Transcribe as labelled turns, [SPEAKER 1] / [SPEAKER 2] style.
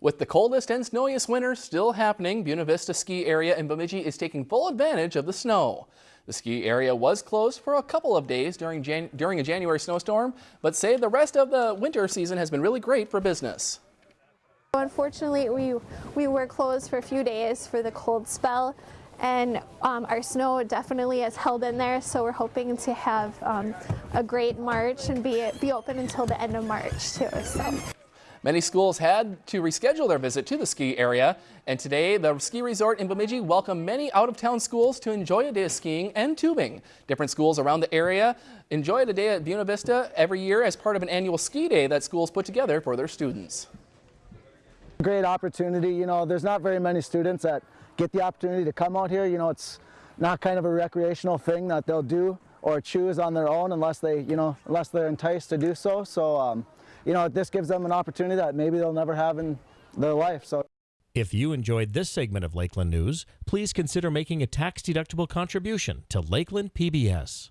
[SPEAKER 1] With the coldest and snowiest winter still happening, Buena Vista Ski Area in Bemidji is taking full advantage of the snow. The ski area was closed for a couple of days during, Jan during a January snowstorm, but say the rest of the winter season has been really great for business.
[SPEAKER 2] Unfortunately, we, we were closed for a few days for the cold spell and um, our snow definitely has held in there so we're hoping to have um, a great March and be, be open until the end of March too. So.
[SPEAKER 1] Many schools had to reschedule their visit to the ski area, and today the ski resort in Bemidji welcomed many out-of-town schools to enjoy a day of skiing and tubing. Different schools around the area enjoy a day at Buena Vista every year as part of an annual ski day that schools put together for their students.
[SPEAKER 3] Great opportunity. You know, there's not very many students that get the opportunity to come out here. You know, it's not kind of a recreational thing that they'll do or choose on their own unless they, you know, unless they're enticed to do so. So, um, you know, this gives them an opportunity that maybe they'll never have in their life. So.
[SPEAKER 4] If you enjoyed this segment of Lakeland News, please consider making a tax-deductible contribution to Lakeland PBS.